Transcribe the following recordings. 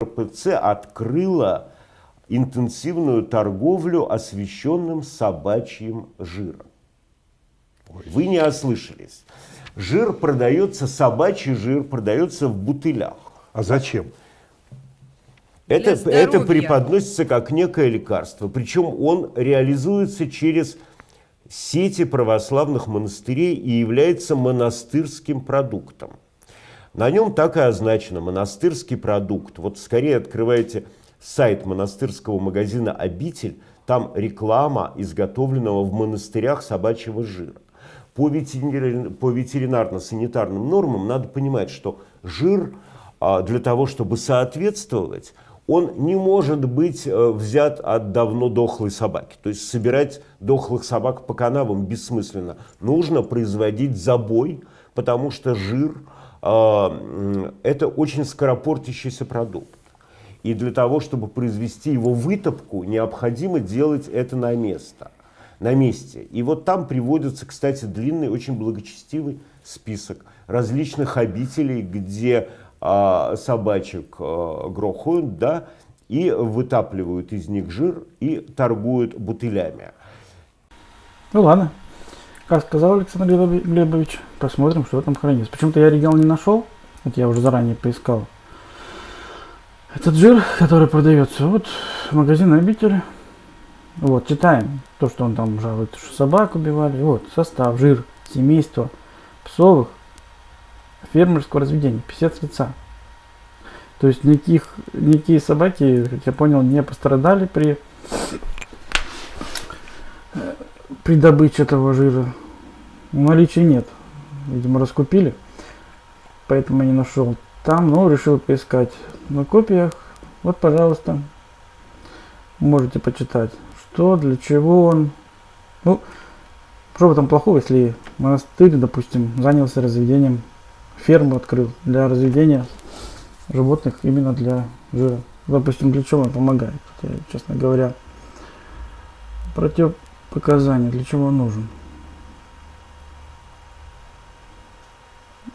РПЦ открыла интенсивную торговлю освещенным собачьим жиром. Вы не ослышались. Жир продается, собачий жир продается в бутылях. А зачем? Это, это преподносится как некое лекарство. Причем он реализуется через сети православных монастырей и является монастырским продуктом. На нем так и означено монастырский продукт. Вот скорее открываете сайт монастырского магазина «Обитель», там реклама изготовленного в монастырях собачьего жира. По, ветеринар- по ветеринарно-санитарным нормам надо понимать, что жир а, для того, чтобы соответствовать, он не может быть э, взят от давно дохлой собаки. То есть собирать дохлых собак по канавам бессмысленно. Нужно производить забой, потому что жир это очень скоропортящийся продукт. И для того, чтобы произвести его вытопку, необходимо делать это на место, на месте. И вот там приводится, кстати, длинный, очень благочестивый список различных обителей, где а, собачек а, грохают, да, и вытапливают из них жир и торгуют бутылями. Ну ладно. Как сказал Александр Глебови- Глебович, посмотрим, что там хранится. Почему-то я оригинал не нашел. Это я уже заранее поискал. Этот жир, который продается, вот магазин обители. Вот, читаем то, что он там жалует, что собак убивали. Вот, состав, жир, семейство псовых, фермерского разведения, 50 лица. То есть никаких, никакие собаки, как я понял, не пострадали при при добыче этого жира. Наличия нет. Видимо, раскупили. Поэтому я не нашел. Там, но решил поискать на копиях. Вот, пожалуйста. Можете почитать. Что, для чего он. Ну, что в этом плохого, если монастырь, допустим, занялся разведением, ферму открыл для разведения животных именно для жира. Допустим, для чего он помогает, хотя, честно говоря. Противопоказания, для чего нужен.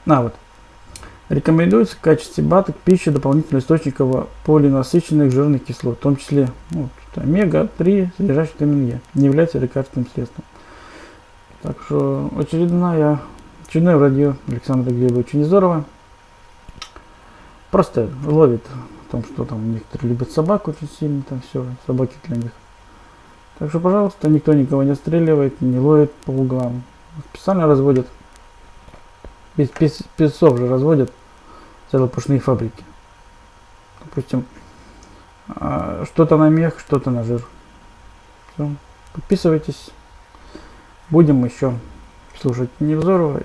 А, вот. Рекомендуется в качестве БАТа к пище дополнительных источников полинасыщенных жирных кислот, в том числе ну, вот, омега-3, содержащих витамин Е, не является лекарственным средством. Так что очередная, очередное радио Александра Глебовича Незорова просто ловит о том, что там некоторые любят собак очень сильно, там все, собаки для них. Так что, пожалуйста, никто никого не отстреливает, не ловит по углам. Специально разводят. Без пес- песцов же разводят целопушные фабрики. Допустим, а, что-то на мех, что-то на жир. Всё. Подписывайтесь. Будем еще слушать Невзорова.